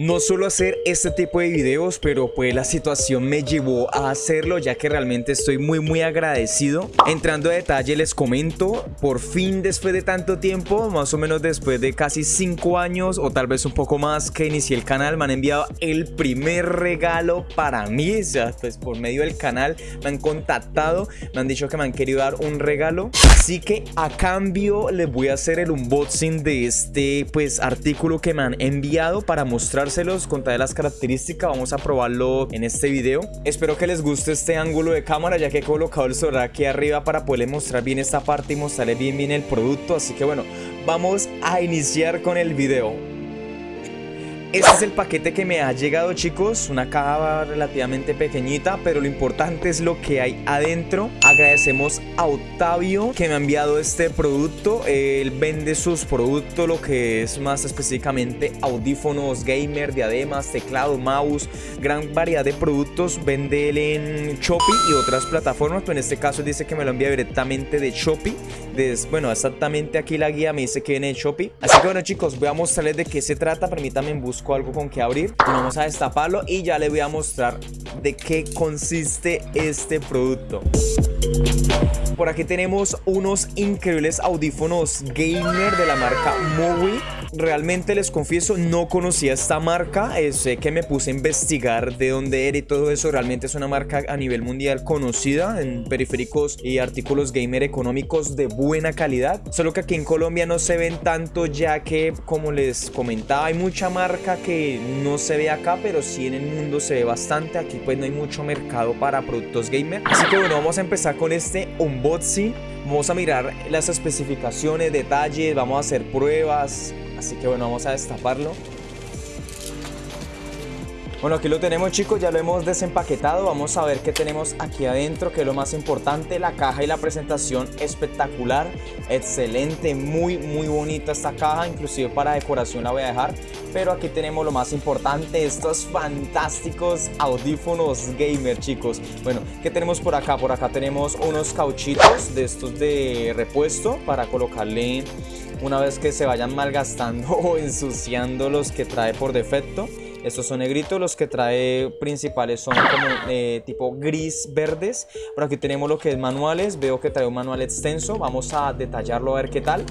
No suelo hacer este tipo de videos, pero pues la situación me llevó a hacerlo ya que realmente estoy muy muy agradecido. Entrando a detalle les comento, por fin después de tanto tiempo, más o menos después de casi 5 años o tal vez un poco más que inicié el canal, me han enviado el primer regalo para mí, o sea, pues por medio del canal me han contactado, me han dicho que me han querido dar un regalo, así que a cambio les voy a hacer el unboxing de este pues artículo que me han enviado para mostrar con todas las características. Vamos a probarlo en este video. Espero que les guste este ángulo de cámara ya que he colocado el celular aquí arriba para poderles mostrar bien esta parte y mostrarles bien bien el producto. Así que bueno, vamos a iniciar con el video. Este es el paquete que me ha llegado chicos, una caja relativamente pequeñita, pero lo importante es lo que hay adentro. Agradecemos a Octavio que me ha enviado este producto, él vende sus productos, lo que es más específicamente audífonos, gamer, diademas, teclado, mouse, gran variedad de productos, vende él en Shopee y otras plataformas, pero en este caso dice que me lo envía directamente de Shopee, bueno exactamente aquí la guía me dice que viene de Shopee, así que bueno chicos voy a mostrarles de qué se trata, permítanme buscar algo con que abrir. Vamos a destaparlo y ya le voy a mostrar de qué consiste este producto. Por aquí tenemos unos increíbles audífonos gamer de la marca Mowi. Realmente les confieso, no conocía esta marca. Eh, sé que me puse a investigar de dónde era y todo eso. Realmente es una marca a nivel mundial conocida en periféricos y artículos gamer económicos de buena calidad. Solo que aquí en Colombia no se ven tanto ya que, como les comentaba, hay mucha marca que no se ve acá, pero sí en el mundo se ve bastante. Aquí pues no hay mucho mercado para productos gamer. Así que bueno, vamos a empezar con este unboxing. Vamos a mirar las especificaciones, detalles, vamos a hacer pruebas. Así que bueno, vamos a destaparlo. Bueno, aquí lo tenemos chicos, ya lo hemos desempaquetado, vamos a ver qué tenemos aquí adentro, que es lo más importante, la caja y la presentación espectacular, excelente, muy muy bonita esta caja, inclusive para decoración la voy a dejar, pero aquí tenemos lo más importante, estos fantásticos audífonos gamer chicos. Bueno, ¿qué tenemos por acá? Por acá tenemos unos cauchitos de estos de repuesto para colocarle una vez que se vayan malgastando o ensuciando los que trae por defecto. Estos son negritos, los que trae principales son como eh, tipo gris verdes. Por aquí tenemos lo que es manuales, veo que trae un manual extenso, vamos a detallarlo a ver qué tal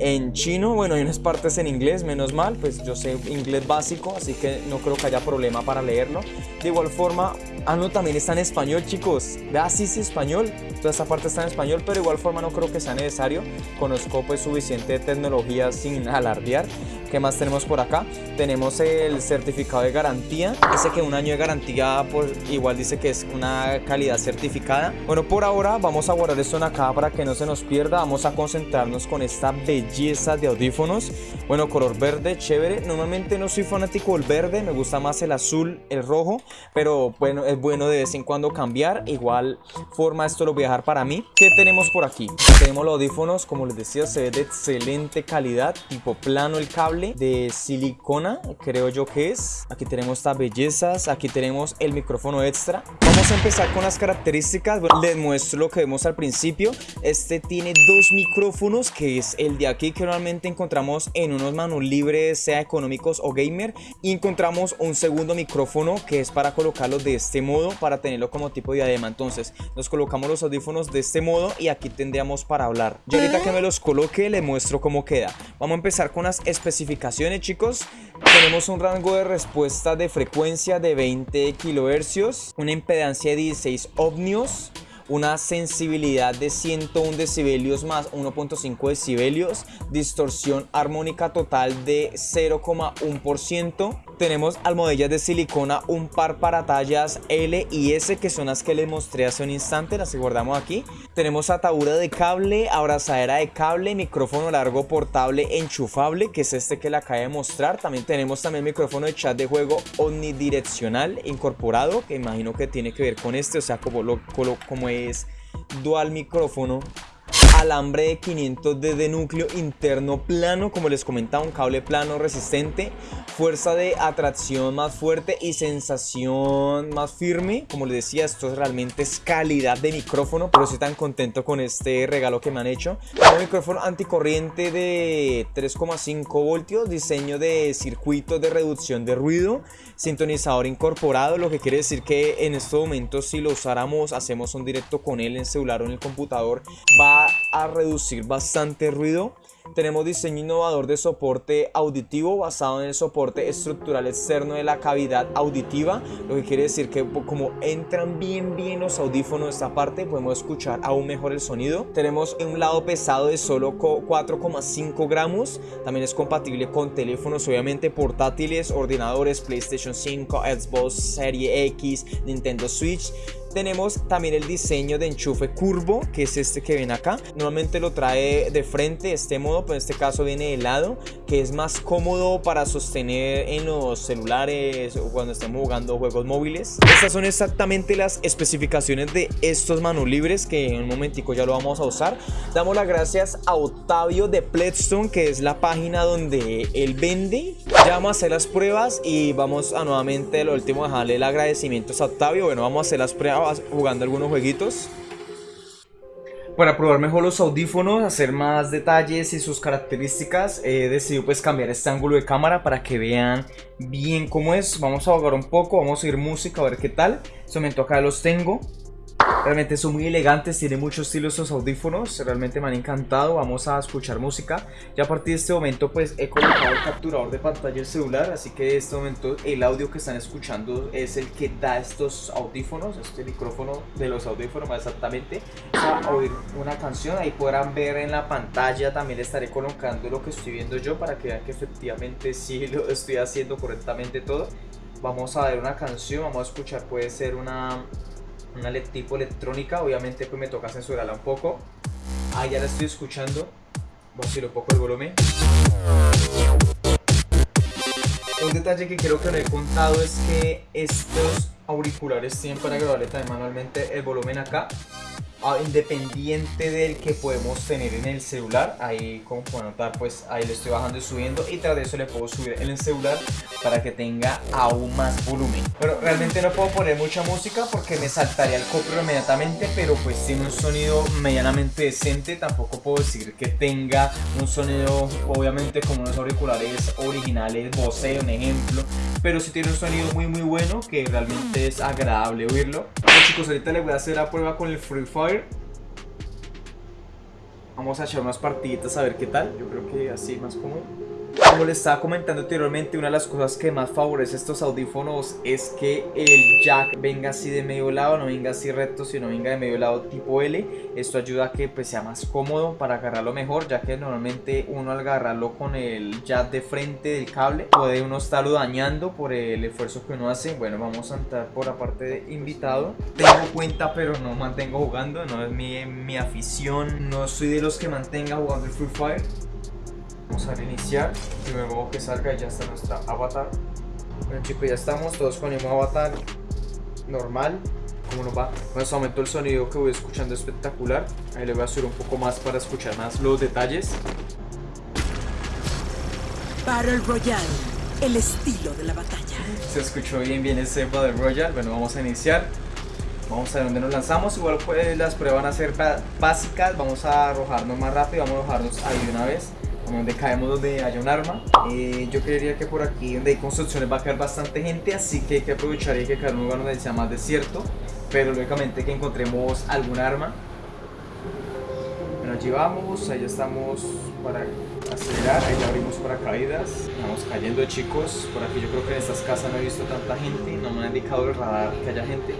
en chino, bueno, hay unas partes en inglés, menos mal, pues yo sé inglés básico, así que no creo que haya problema para leerlo. De igual forma, ah, no, también está en español, chicos. Vea, sí, sí, español. Toda esta parte está en español, pero de igual forma no creo que sea necesario. Conozco pues suficiente tecnología sin alardear. ¿Qué más tenemos por acá? Tenemos el certificado de garantía. Dice que un año de garantía, por, igual dice que es una calidad certificada. Bueno, por ahora vamos a guardar esto en acá para que no se nos pierda. Vamos a concentrarnos con esta belleza de audífonos. Bueno, color verde, chévere. Normalmente no soy fanático del verde, me gusta más el azul, el rojo. Pero bueno, es bueno de vez en cuando cambiar. Igual forma esto lo voy a dejar para mí. ¿Qué tenemos por aquí? Tenemos los audífonos, como les decía, se ve de excelente calidad. Tipo plano el cable de silicona, creo yo que es. Aquí tenemos estas bellezas, aquí tenemos el micrófono extra. Vamos a empezar con las características. les muestro lo que vemos al principio. Este tiene dos micrófonos, que es el de aquí que normalmente encontramos en unos manos libres, sea económicos o gamer. Y encontramos un segundo micrófono que es para colocarlo de este modo, para tenerlo como tipo de diadema. Entonces, nos colocamos los audífonos de este modo y aquí tendríamos para hablar. Yo ahorita que me los coloque, le muestro cómo queda. Vamos a empezar con las especificaciones chicos tenemos un rango de respuesta de frecuencia de 20 kHz una impedancia de 16 ohmios una sensibilidad de 101 decibelios más 1.5 decibelios, distorsión armónica total de 0,1%. Tenemos almohadillas de silicona, un par para tallas L y S que son las que les mostré hace un instante, las guardamos aquí. Tenemos atadura de cable, abrazadera de cable, micrófono largo portable enchufable que es este que le acabo de mostrar. También tenemos también micrófono de chat de juego omnidireccional incorporado que imagino que tiene que ver con este, o sea como, lo, como es dual micrófono alambre de 500D de núcleo interno plano, como les comentaba, un cable plano resistente, fuerza de atracción más fuerte y sensación más firme. Como les decía, esto realmente es calidad de micrófono, pero estoy tan contento con este regalo que me han hecho. Un micrófono anticorriente de 3,5 voltios, diseño de circuito de reducción de ruido, sintonizador incorporado, lo que quiere decir que en estos momentos si lo usáramos, hacemos un directo con él en celular o en el computador, va a reducir bastante ruido. Tenemos diseño innovador de soporte auditivo basado en el soporte estructural externo de la cavidad auditiva, lo que quiere decir que como entran bien bien los audífonos de esta parte, podemos escuchar aún mejor el sonido. Tenemos un lado pesado de solo 4,5 gramos, también es compatible con teléfonos obviamente portátiles, ordenadores, PlayStation 5, Xbox Serie X, Nintendo Switch tenemos también el diseño de enchufe curvo, que es este que ven acá. Normalmente lo trae de frente, este modo, pero en este caso viene de lado, que es más cómodo para sostener en los celulares o cuando estemos jugando juegos móviles. Estas son exactamente las especificaciones de estos manos libres que en un momentico ya lo vamos a usar. Damos las gracias a Octavio de Pledstone, que es la página donde él vende. Ya vamos a hacer las pruebas y vamos a nuevamente lo último dejarle el agradecimiento a Octavio. Bueno, vamos a hacer las pruebas jugando algunos jueguitos. Para probar mejor los audífonos, hacer más detalles y sus características, he decidido pues cambiar este ángulo de cámara para que vean bien cómo es. Vamos a jugar un poco, vamos a oír música, a ver qué tal. En este momento acá los tengo. Realmente son muy elegantes, tienen mucho estilo esos audífonos, realmente me han encantado, vamos a escuchar música. Ya a partir de este momento pues he colocado el capturador de pantalla del celular, así que en este momento el audio que están escuchando es el que da estos audífonos, este micrófono de los audífonos exactamente. A oír una canción, ahí podrán ver en la pantalla, también estaré colocando lo que estoy viendo yo para que vean que efectivamente sí lo estoy haciendo correctamente todo. Vamos a ver una canción, vamos a escuchar, puede ser una una tipo electrónica, obviamente pues me toca censurarla un poco. Ah, ya la estoy escuchando. Voy a subir un poco el volumen. Un detalle que creo que no he contado es que estos auriculares tienen para grabarle también manualmente el volumen acá independiente del que podemos tener en el celular ahí como pueden notar pues ahí le estoy bajando y subiendo y tras eso le puedo subir en el celular para que tenga aún más volumen. Pero realmente no puedo poner mucha música porque me saltaría el copro inmediatamente pero pues tiene un sonido medianamente decente. Tampoco puedo decir que tenga un sonido obviamente como unos auriculares originales Bose un ejemplo pero sí tiene un sonido muy muy bueno que realmente es agradable oírlo bueno, chicos ahorita les voy a hacer la prueba con el Free Fire Vamos a echar unas partiditas a ver qué tal. Yo creo que así más cómodo. Como les estaba comentando anteriormente, una de las cosas que más favorece estos audífonos es que el jack venga así de medio lado, no venga así recto, sino venga de medio lado tipo L. Esto ayuda a que pues, sea más cómodo para agarrarlo mejor, ya que normalmente uno al agarrarlo con el jack de frente del cable puede uno estarlo dañando por el esfuerzo que uno hace. Bueno, vamos a entrar por la parte de invitado. Tengo cuenta, pero no mantengo jugando, no es mi, mi afición, no soy de los que mantenga jugando el Free Fire Vamos a reiniciar. Primero que salga y ya está nuestra avatar. Bueno chicos, ya estamos todos con el avatar normal. ¿Cómo nos va? Bueno, se aumentó el sonido que voy escuchando espectacular. Ahí le voy a subir un poco más para escuchar más los detalles. Battle Royale, el estilo de la batalla. Se escuchó bien bien ese Battle Royale. Bueno, vamos a iniciar. Vamos a ver dónde nos lanzamos. Igual pues, las pruebas van a ser básicas. Vamos a arrojarnos más rápido. Vamos a arrojarnos ahí de una vez donde caemos donde haya un arma. Eh, yo creería que por aquí donde hay construcciones va a caer bastante gente, así que hay que aprovechar y que caer un lugar donde sea más desierto, pero lógicamente que encontremos algún arma. Bueno, allí vamos, ahí estamos para acelerar, ahí ya abrimos paracaídas, vamos cayendo chicos, por aquí yo creo que en estas casas no he visto tanta gente, no me ha indicado el radar que haya gente.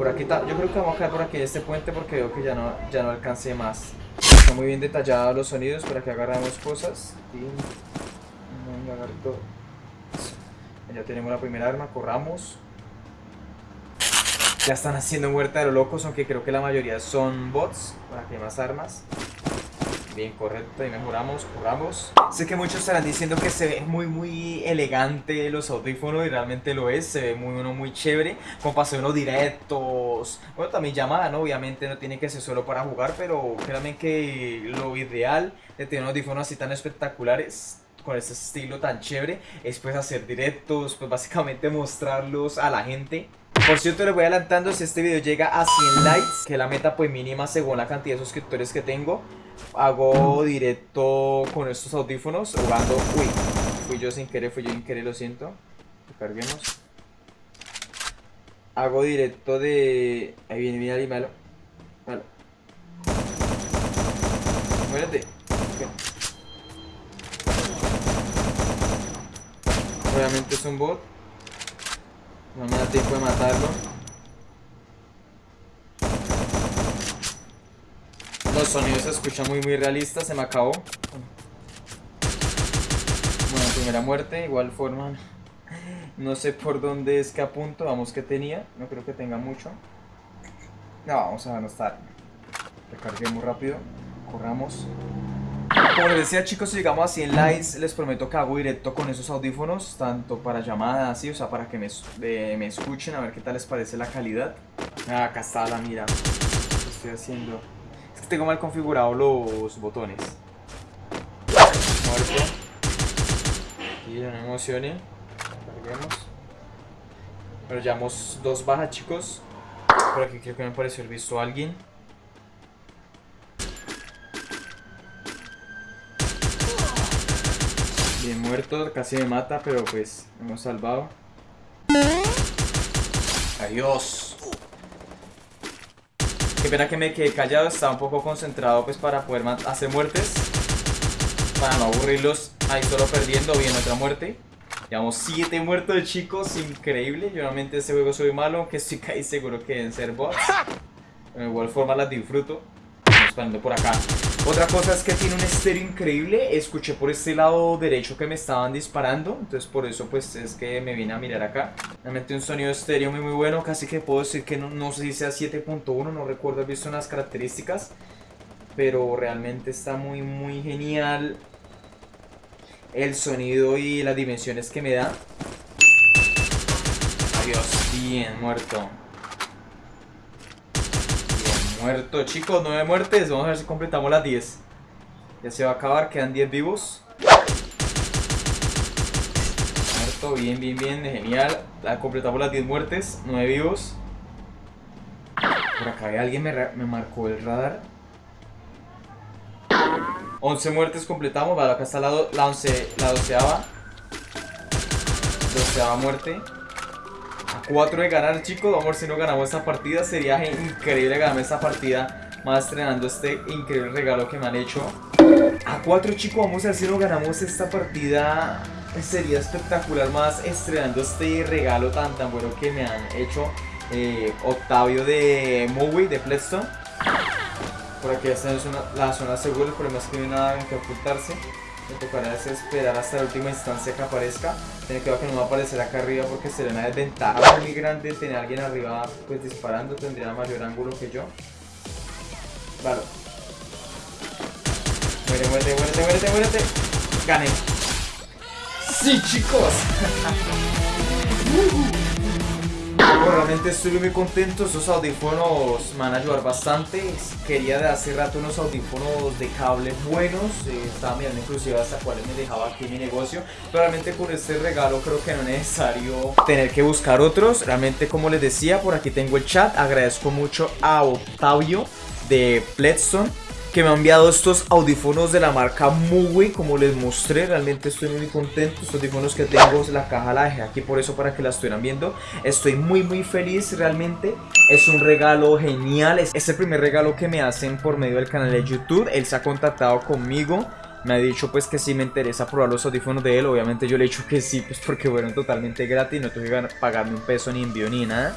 Por aquí está, yo creo que vamos a caer por aquí en este puente porque veo que ya no, ya no alcance más muy bien detallados los sonidos para que agarramos cosas. Ya tenemos la primera arma, corramos. Ya están haciendo muerta de los locos, aunque creo que la mayoría son bots, para que hay más armas. Bien, correcto, y mejoramos, curamos. Sé que muchos estarán diciendo que se ve muy, muy elegante los audífonos y realmente lo es. Se ve muy, uno muy chévere. Como para unos directos. Bueno, también llamada, ¿no? Obviamente no tiene que ser solo para jugar, pero créanme que lo ideal de tener unos audífonos así tan espectaculares con ese estilo tan chévere es pues hacer directos, pues básicamente mostrarlos a la gente por cierto, les voy adelantando, si este video llega a 100 likes, que la meta pues mínima según la cantidad de suscriptores que tengo, hago directo con estos audífonos jugando... Uy, fui yo sin querer, fui yo sin querer, lo siento. Carguemos. Hago directo de... Ahí viene, viene Ali, malo. Malo. Muérete. Obviamente es un bot. No me da tiempo de matarlo. Los sonidos se escuchan muy muy realistas, se me acabó. Bueno, primera muerte, igual forma. No sé por dónde es que apunto, vamos que tenía, no creo que tenga mucho. No, vamos a estar. Recarguemos rápido, corramos. Como les decía chicos, si llegamos a 100 likes, les prometo que hago directo con esos audífonos, tanto para llamadas, así, o sea, para que me, me escuchen, a ver qué tal les parece la calidad. Ah, acá está la mira. ¿Qué estoy haciendo? Tengo mal configurado los botones. Muerto. Y no me emocione. Carguemos. Pero llevamos dos bajas, chicos. Por aquí creo que me pareció el visto a alguien. Bien muerto, casi me mata, pero pues hemos salvado. Adiós. Qué pena que me quedé callado, estaba un poco concentrado pues para poder hacer muertes. Para no aburrirlos ahí solo perdiendo, bien otra muerte. Llevamos 7 muertos chicos, increíble. Yo normalmente este juego soy malo, aunque estoy casi seguro que deben ser bots. De igual forma las disfruto. Estamos por acá. Otra cosa es que tiene un estéreo increíble. Escuché por este lado derecho que me estaban disparando. Entonces por eso pues es que me vine a mirar acá. Realmente un sonido estéreo muy muy bueno. Casi que puedo decir que no, no sé si sea 7.1. No recuerdo, he visto unas características. Pero realmente está muy muy genial. El sonido y las dimensiones que me da. Adiós, bien muerto. Muerto, chicos, nueve muertes. Vamos a ver si completamos las 10. Ya se va a acabar, quedan 10 vivos. Muerto, bien, bien, bien, genial. completamos las 10 muertes, 9 vivos. Por acá alguien me, me marcó el radar. 11 muertes completamos. Vale, acá está la, la, 11, la doceava. Doceava muerte. 4 de ganar, chicos. Vamos a ver si no ganamos esta partida. Sería increíble ganar esta partida. Más estrenando este increíble regalo que me han hecho. A 4, chicos. Vamos a ver si no ganamos esta partida. Sería espectacular más estrenando este regalo tan tan bueno que me han hecho eh, Octavio de Movie de Pledstone. Por aquí esta es la zona segura. El problema es que no hay nada que ocultarse. Me tocará esperar hasta la última instancia que aparezca. Que ver que no va a aparecer acá arriba porque sería una desventaja muy grande tener a alguien arriba pues disparando. Tendría mayor ángulo que yo. Vale. Muere, muérete, muérete, muérete, muérete. Gané. ¡Sí, chicos! realmente estoy muy contento, esos audífonos me van a ayudar bastante. Quería de hace rato unos audífonos de cable buenos. Eh, Estaba mirando inclusive hasta cuáles me dejaba aquí mi negocio. Realmente con este regalo creo que no es necesario tener que buscar otros. Realmente como les decía, por aquí tengo el chat. Agradezco mucho a Octavio de Pledstone que me ha enviado estos audífonos de la marca Muwi, como les mostré, realmente estoy muy contento, estos audífonos que tengo, la caja la dejé aquí por eso para que la estuvieran viendo, estoy muy muy feliz realmente, es un regalo genial, es el primer regalo que me hacen por medio del canal de YouTube, él se ha contactado conmigo, me ha dicho pues que si me interesa probar los audífonos de él, obviamente yo le he dicho que sí, pues porque fueron totalmente gratis, no tuve que pagarme un peso ni envío ni nada.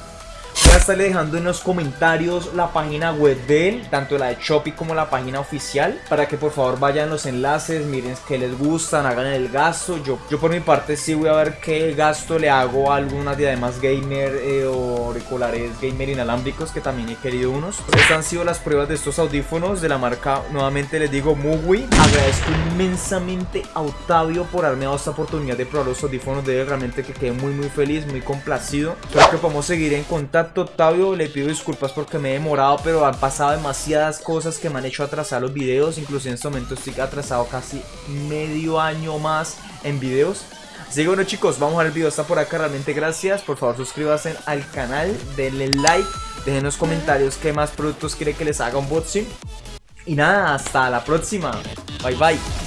Estarle dejando en los comentarios la página web de él, tanto la de Shopee como la página oficial, para que por favor vayan los enlaces, miren que les gustan, hagan el gasto. Yo, yo por mi parte sí voy a ver qué gasto le hago a algunas diademas gamer eh, o auriculares gamer inalámbricos que también he querido unos. Estas han sido las pruebas de estos audífonos de la marca, nuevamente les digo, Mugui. Agradezco inmensamente a Octavio por haberme dado esta oportunidad de probar los audífonos de él, realmente que quedé muy muy feliz, muy complacido. Espero que podamos seguir en contacto, Octavio, le pido disculpas porque me he demorado, pero han pasado demasiadas cosas que me han hecho atrasar los videos, incluso en este momento estoy atrasado casi medio año más en videos. Así que bueno chicos, vamos a ver el video está por acá, realmente gracias, por favor suscríbanse al canal, denle like, dejen en los comentarios qué más productos quiere que les haga unboxing. Y nada, hasta la próxima, bye bye.